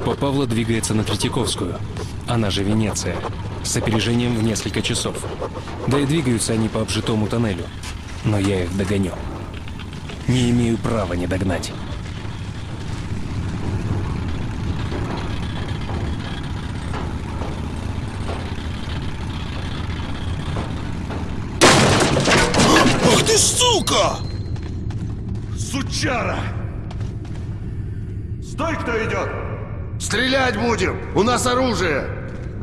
Группа Павла двигается на Третьяковскую, она же Венеция, с опережением в несколько часов. Да и двигаются они по обжитому тоннелю. Но я их догоню. Не имею права не догнать. Ты сука! Сучара! Стой, кто идет! Стрелять будем! У нас оружие!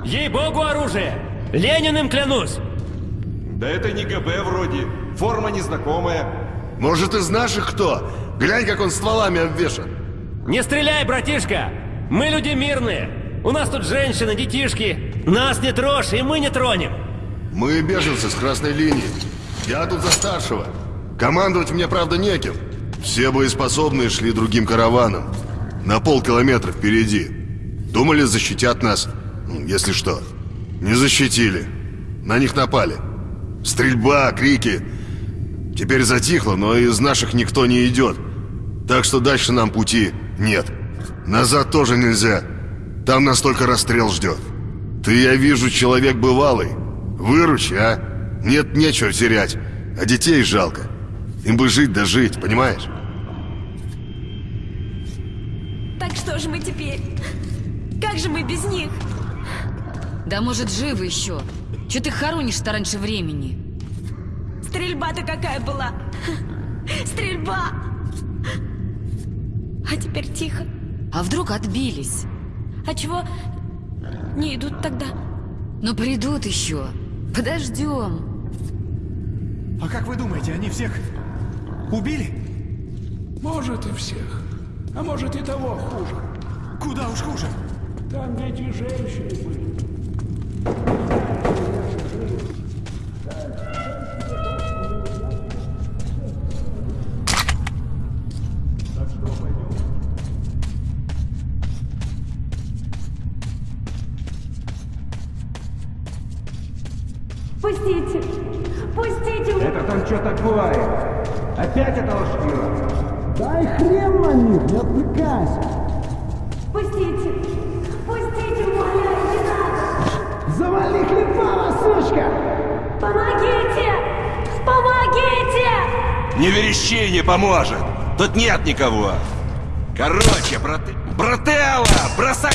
Ей-богу оружие! Лениным клянусь! Да это не ГБ вроде. Форма незнакомая. Может, из наших кто? Глянь, как он стволами обвешан. Не стреляй, братишка! Мы люди мирные. У нас тут женщины, детишки. Нас не трожь, и мы не тронем. Мы беженцы с красной линии. Я тут за старшего. Командовать мне, правда, неким. Все боеспособные шли другим караваном. На полкилометра впереди. Думали, защитят нас. Если что. Не защитили. На них напали. Стрельба, крики. Теперь затихло, но из наших никто не идет. Так что дальше нам пути нет. Назад тоже нельзя. Там нас только расстрел ждет. Ты, я вижу, человек бывалый. Выручи, а? Нет, нечего терять. А детей жалко. Им бы жить да жить, понимаешь? Так что же мы теперь? Как же мы без них? Да может, живы еще. Че ты хоронишь-то раньше времени? Стрельба-то какая была? Стрельба! А теперь тихо. А вдруг отбились? А чего не идут тогда? Ну придут еще. Подождем. А как вы думаете, они всех убили? Может и всех. А может и того хуже. Куда уж хуже? Там дети и женщины были. Тут нет никого. Короче, брат... Брателло, бросай...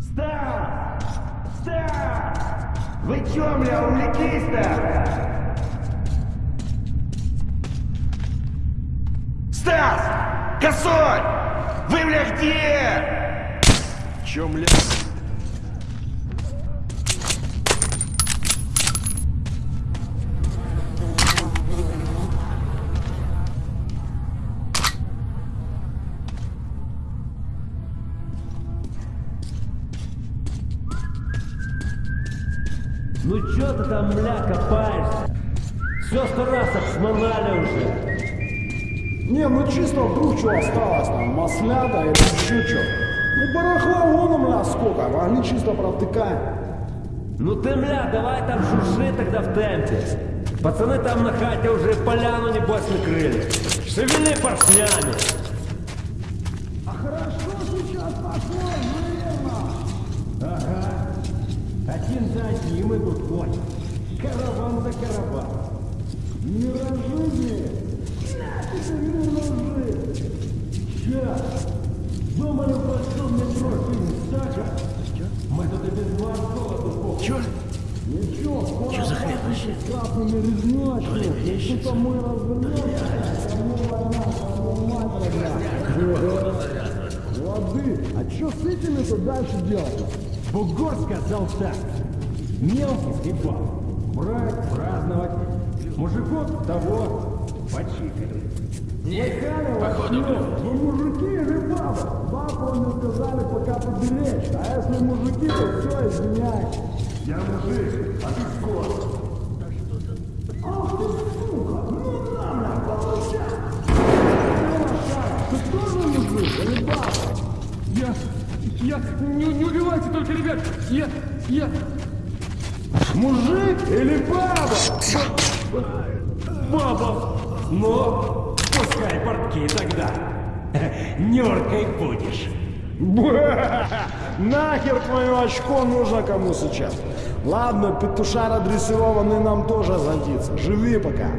Стас! Стас! Вы чё, бля, увлеклись-то? Стас! Косой! Вы, бля, где? Чё, мля? Ну чё ты там, мля, копаешься? Все сто раз обшмонали уже. Не, ну чисто вдруг что осталось там, маслята или еще что. Ну барахла вон у меня сколько, могли чисто протыкать. Ну ты, мля, давай там шуши тогда в темпе. Пацаны там на хате уже поляну небось накрыли. Шевели поршнями. А хорошо сейчас пошло, наверное. Ага. Один за одним идут конь. Караван за караван. Миражи, Мы и. Чё? Ничего, скоро за хрень вообще? Родня. Лады, а что с этими-то дальше делать? Бугор сказал так. Мелкий хлебал. Брать, праздновать. Мужиков того почикали. Слыхали, походу, вы мужики или бабы? Мне сказали пока поберечь, а если мужики, то все, извиняй. Я мужик, а ты скот. Ах ты сука, ну на, на, получай. Ты тоже мужик или баба? Я... Не, не убивайте только, ребят! Я... Я... Мужик или баба? Баба! Ну, пускай портки тогда. Нюркой будешь. Нахер твое очко нужно кому сейчас? Ладно, петушара дрессированный нам тоже садится. Живи пока.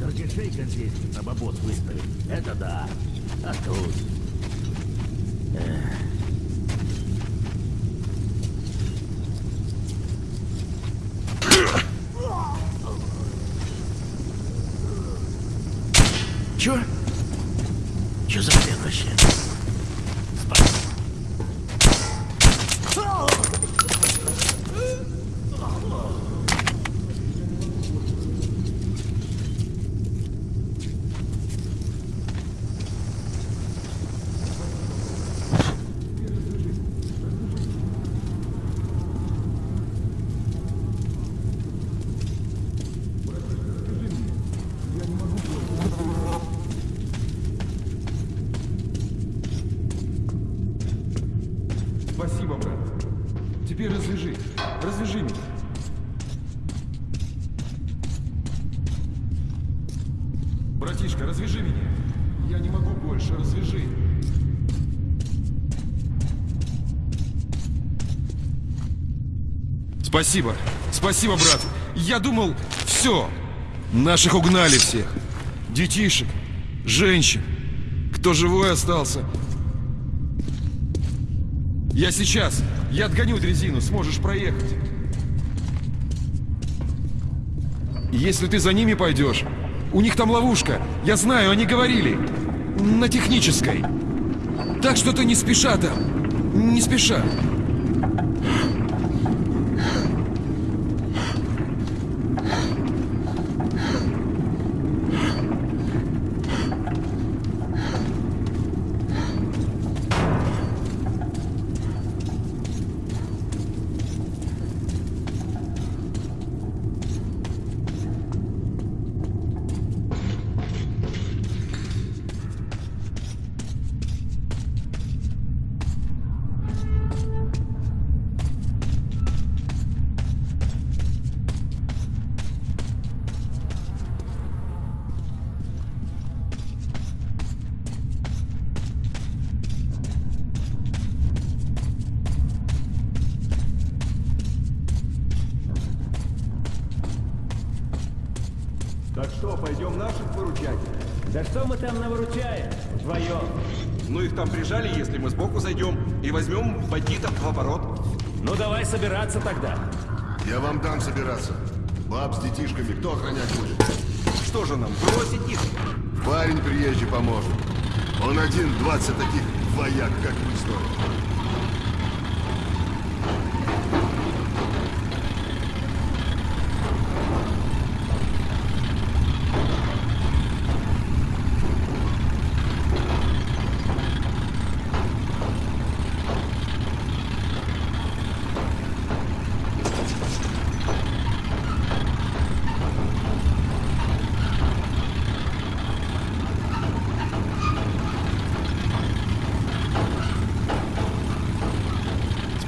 Только шейка здесь на бабос выставить. Это да. А тут... Эх. Чё? Чё за хрень вообще? Спасибо, брат. Теперь развяжи. Развяжи меня. Братишка, развяжи меня. Я не могу больше, развяжи. Спасибо. Спасибо, брат. Я думал, все. Наших угнали всех. Детишек, женщин. Кто живой остался, я сейчас. Я отгоню дрезину, сможешь проехать. Если ты за ними пойдешь, у них там ловушка. Я знаю, они говорили. На технической. Так что ты не спеша там. Не спеша. Так что, пойдем наших выручать? Да что мы там навыручаем? Вдвоем. Ну их там прижали, если мы сбоку зайдем и возьмем бандитов в оборот. Ну давай собираться тогда. Я вам дам собираться. Баб с детишками кто охранять будет? Что же нам, бросить их? Парень приезжий поможет. Он один 20 таких вояк, как вы стоит.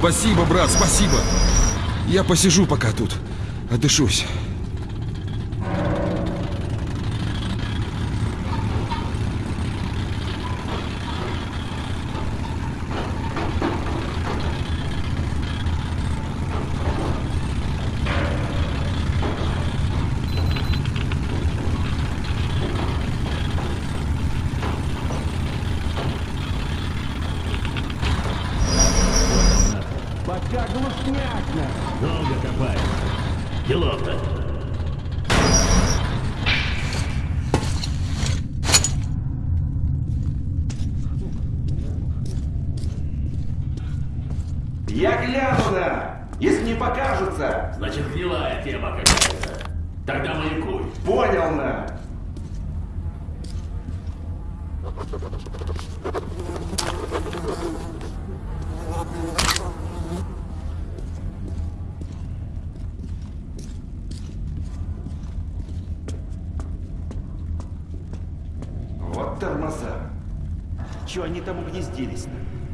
Спасибо, брат, спасибо. Я посижу пока тут. Отдышусь. Пока глушняк нахуй. Долго копаешь. Делов-то. Я гляну на! Если не покажется! Значит, гнилая тема какая-то. Тогда маякуй. Понял на! Вот тормоза. Че они там угнездились-то?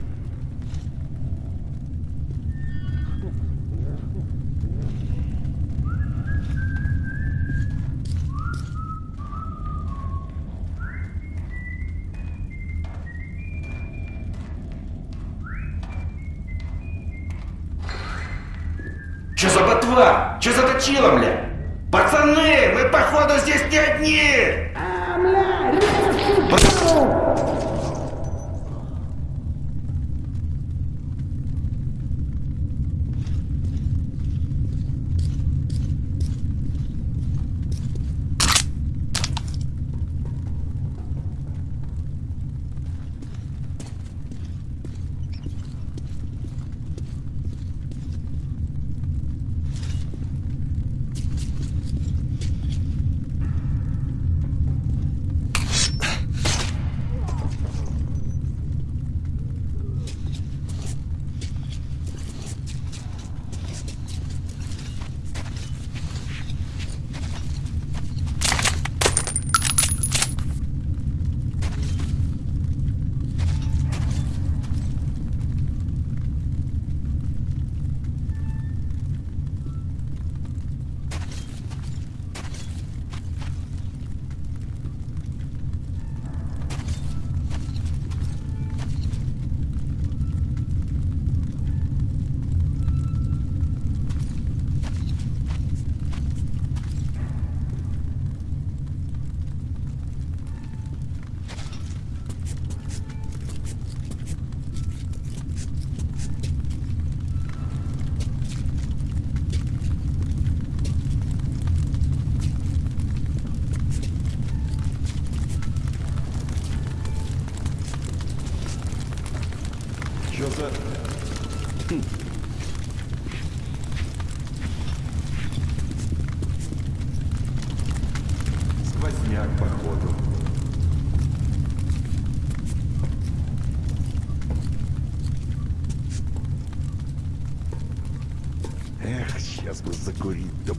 Сквозняк, походу. Эх, сейчас бы закурить да.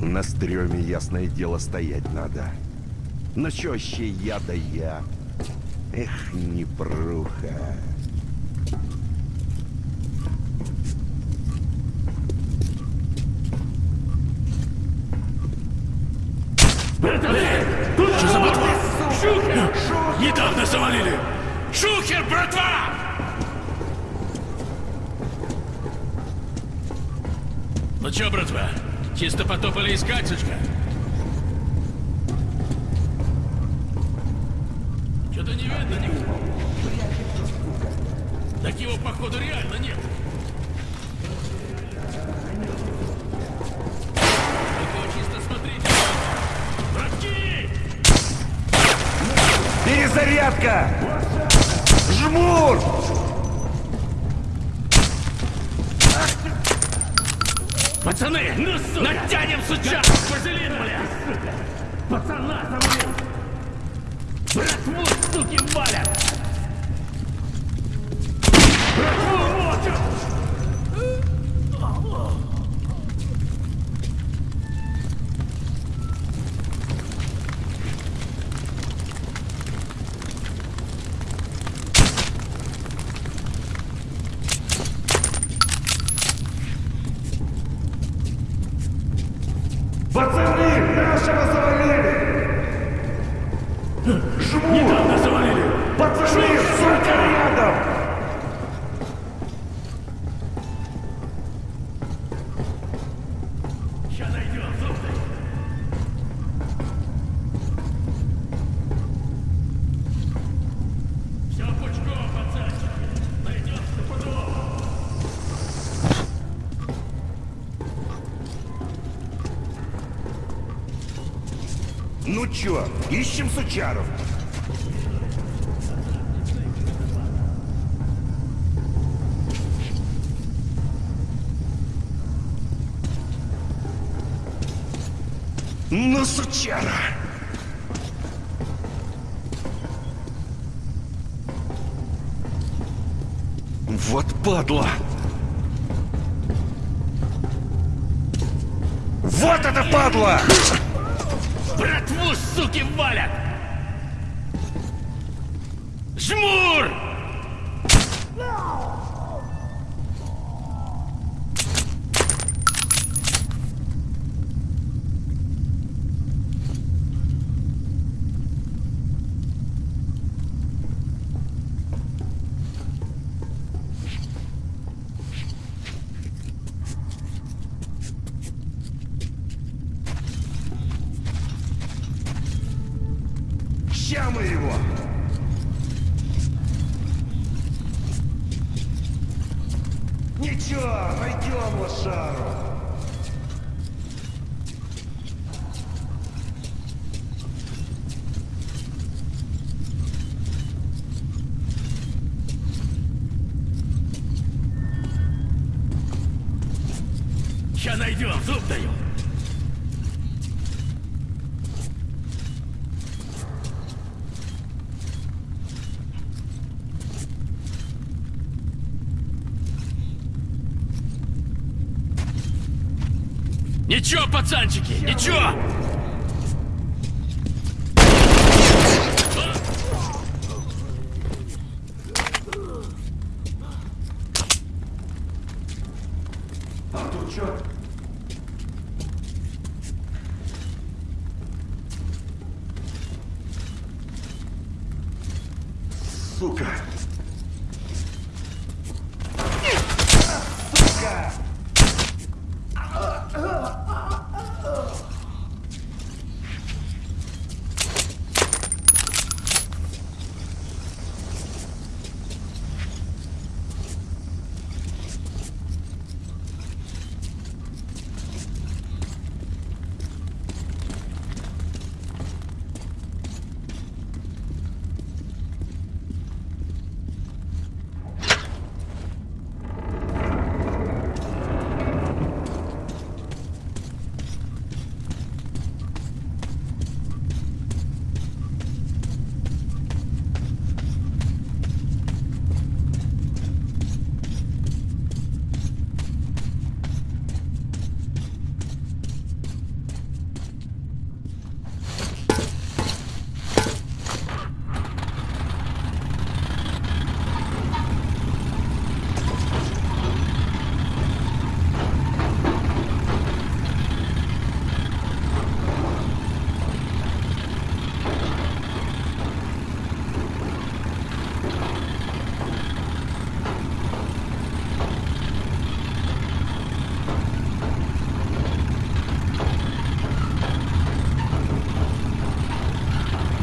На стреме, ясное дело, стоять надо. Но чё вообще я да я? Эх, непруха. Что за ботва? Шухер! Недавно завалили! Шухер, братва! Ну чё, братва, чисто потопали искать, сучка? Что-то не видно никого. Так его, походу, реально нет. Только чисто смотрите. Братки! Перезарядка! Жмур! Пацаны, ну сука! Натянем сучак! Вазелин, бля! Пацана завалил! Братву, суки, валят! Братву мочат! Пацаны, нашего завалили! Жмур! Недавно завалили! Пацаны, сука, рядом! Сейчас найдем, слушай! Все пучком, пацанчики! Найдем стопудово! Ну чё, ищем сучаров? Ну, сучара! Вот падла! Вот это падла! Братву, суки, валят! Жмур! sorrow. Ничего, пацанчики, ничего! А тут чё? Сука!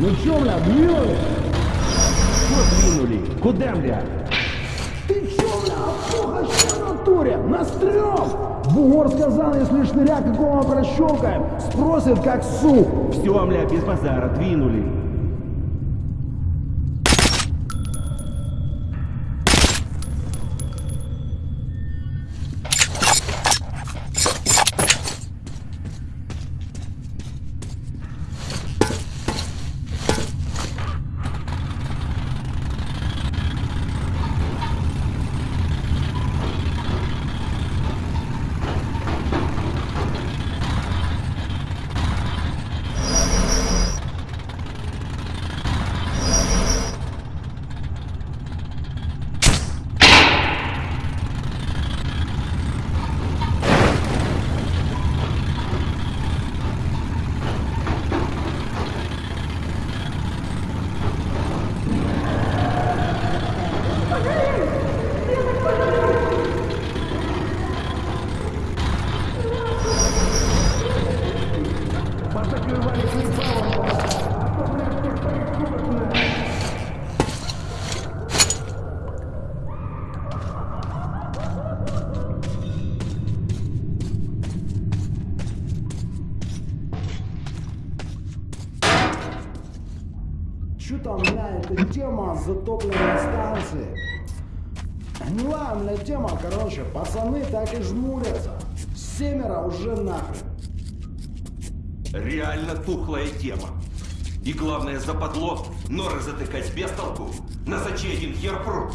Сука! Чё, бля, двинули? Что двинули? Куда, бля? Ты чё, бля, что в натуре? Настрём! Бугор сказал, если шныря какого прощелкаем, спросит как суп. Все, мля, без базара, двинули. Тема затопленной станции. Гнилая, бля, тема, короче, пацаны так и жмурятся. Семеро уже нахрен. Реально тухлая тема. И главное западло, норы затыкать без толку. На зачей один хер прут.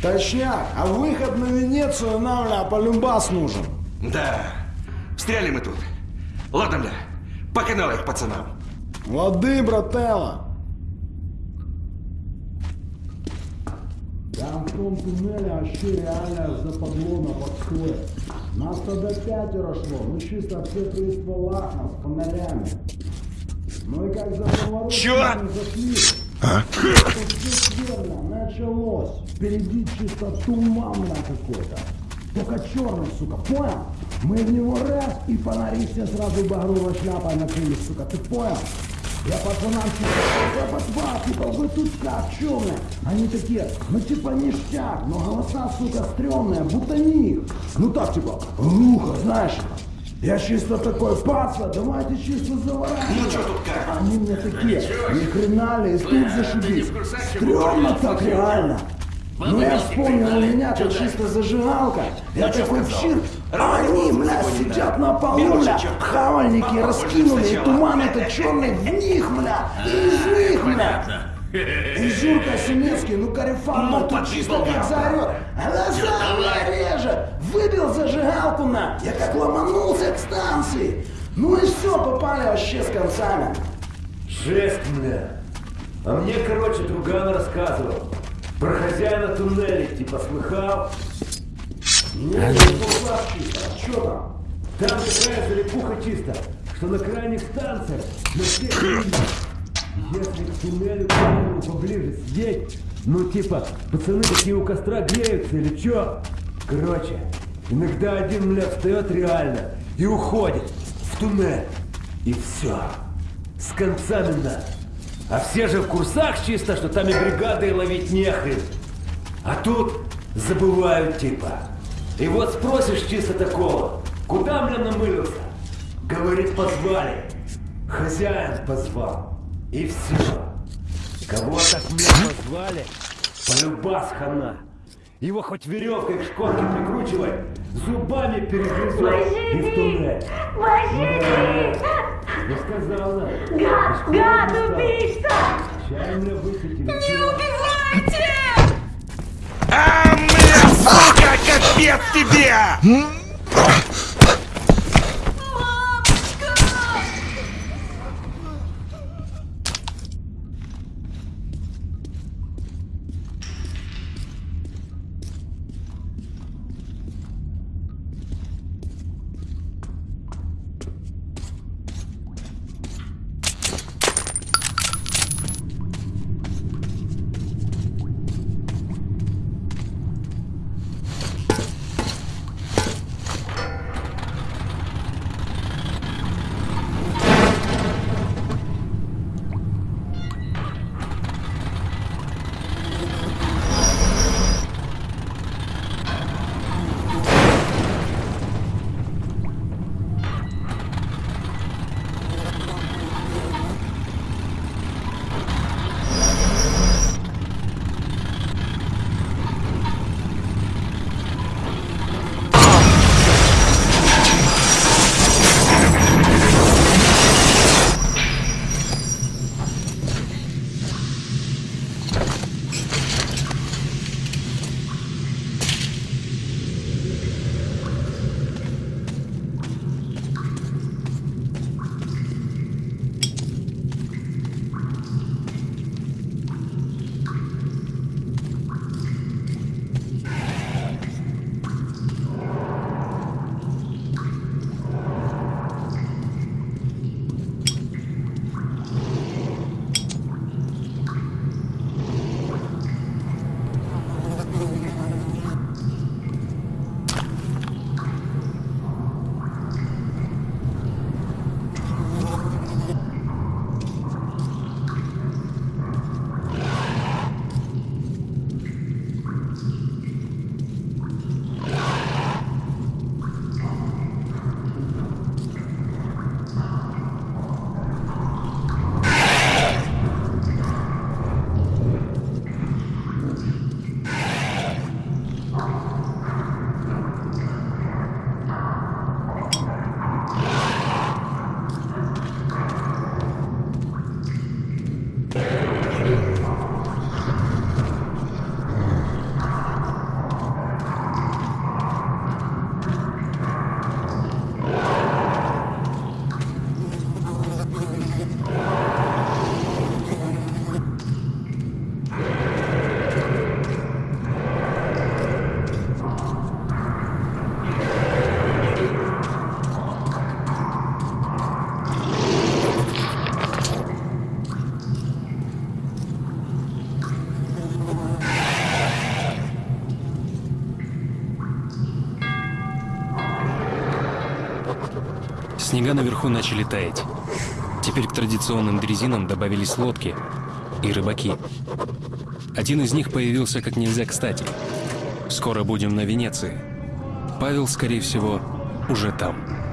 Точняк, а выход на Венецию нам, бля, полюбас нужен. Да, встряли мы тут. Ладно, бля, по каналу их пацанам. Лады, брателло. Том туннеле вообще реально западло на подходе. Нас тогда пятеро шло, мы чисто все при стволах, нас с фонарями. Ну и как за поворот Чё? мы зашли. Все сверно, началось. Впереди чисто туман бля, какой-то. Только черный, сука, понял? Мы в него раз, и фонари все сразу багровой шляпой накрыли, сука, ты понял? Я пацанам я позвал, типа, вы тут как, чё? Они такие, ну типа ништяк, но голоса, сука, стрёмные, будто не их. Ну так, типа, глухо, знаешь. Я чисто такой, паца, давайте чисто заворачивать. Ну чё тут как? Они мне такие, ни хрена ли, и тут зашибись. Стрёмно так реально. Ну я вспомнил, у меня-то чисто зажигалка. Я такой вчир, а они, бля, сидят на полу, бля, хавальники раскинули, и туман этот черный в них, бля, и из них, бля. И Журка Семецкий, ну карифан, ну, тут чисто как заорет. Глаза бля, реже, выбил зажигалку на, я как ломанулся к станции. Ну и все, попали вообще с концами. Жесть, бля. А мне, короче, друган рассказывал. Про хозяина туннеля, типа, слыхал? Ну, а чё там? Там такая залипуха чисто, что на крайних станциях на всех. Если к туннелю, к поближе сидеть, ну, типа, пацаны такие у костра греются или чё? Короче, иногда один, бля, встает реально и уходит в туннель. И все. С концами на. А все же в курсах чисто, что там и бригады ловить нехрен. А тут забывают типа. И вот спросишь чисто такого, куда мне намылился? Говорит, позвали. Хозяин позвал. И все. Кого так мне позвали, полюбас хана. Его хоть веревкой к шконке прикручивай, зубами перегрызет и в туннель. Я сказал нам. Гад, гад, убийца! Чай меня высветили. Не убивайте! А, бля, сука, капец тебе! Снега наверху начали таять. Теперь к традиционным дрезинам добавились лодки и рыбаки. Один из них появился как нельзя кстати. Скоро будем на Венеции. Павел, скорее всего, уже там.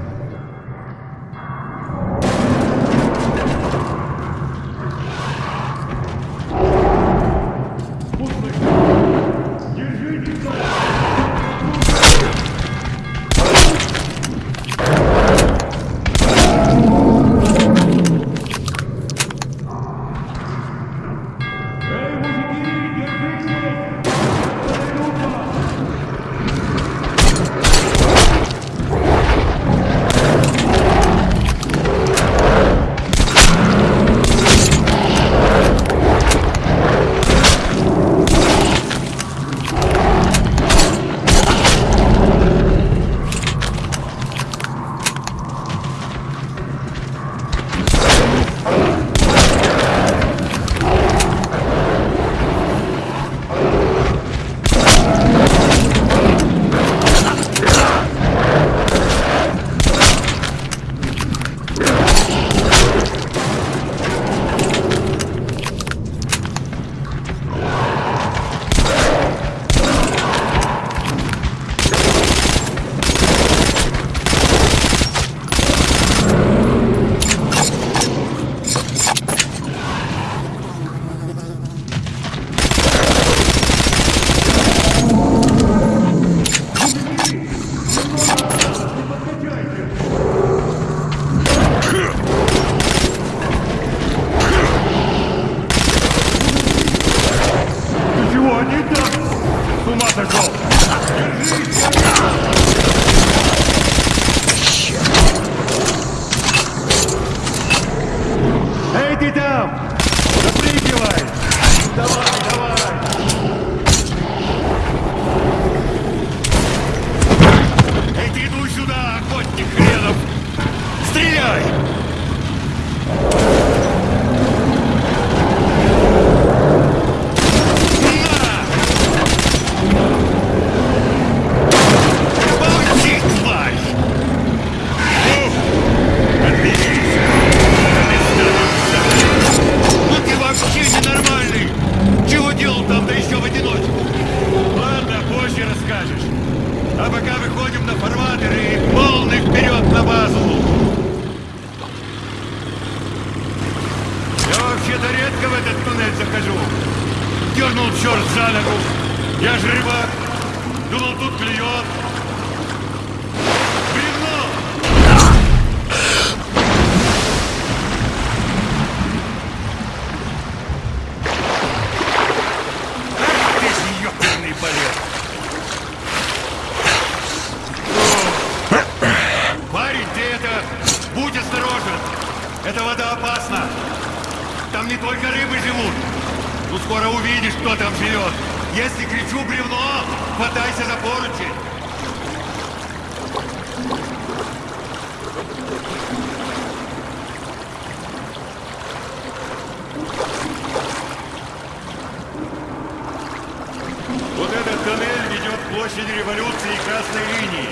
Площади революции и красной линии.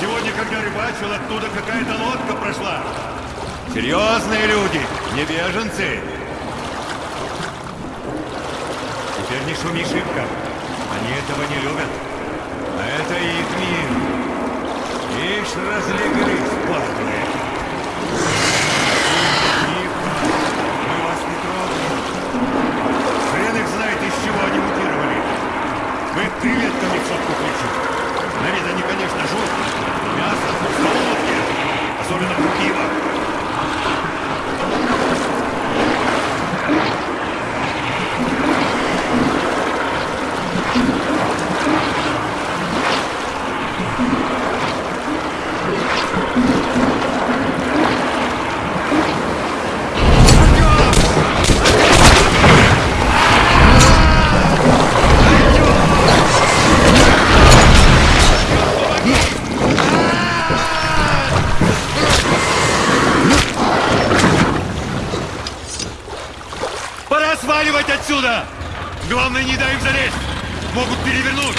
Сегодня, когда рыбачил, оттуда какая-то лодка прошла. Серьезные люди, не беженцы. Теперь не шуми шибко. Они этого не любят. А это их мир. Ишь, разлеглись. Тихо. Мы вас не трогаем. Хрен их из чего они мутировали. Мы включим. На вид они, конечно, жуткие. Мясо в. Особенно Пора сваливать отсюда! Главное, не дай им залезть! Могут перевернуть!